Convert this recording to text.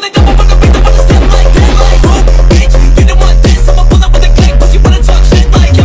donde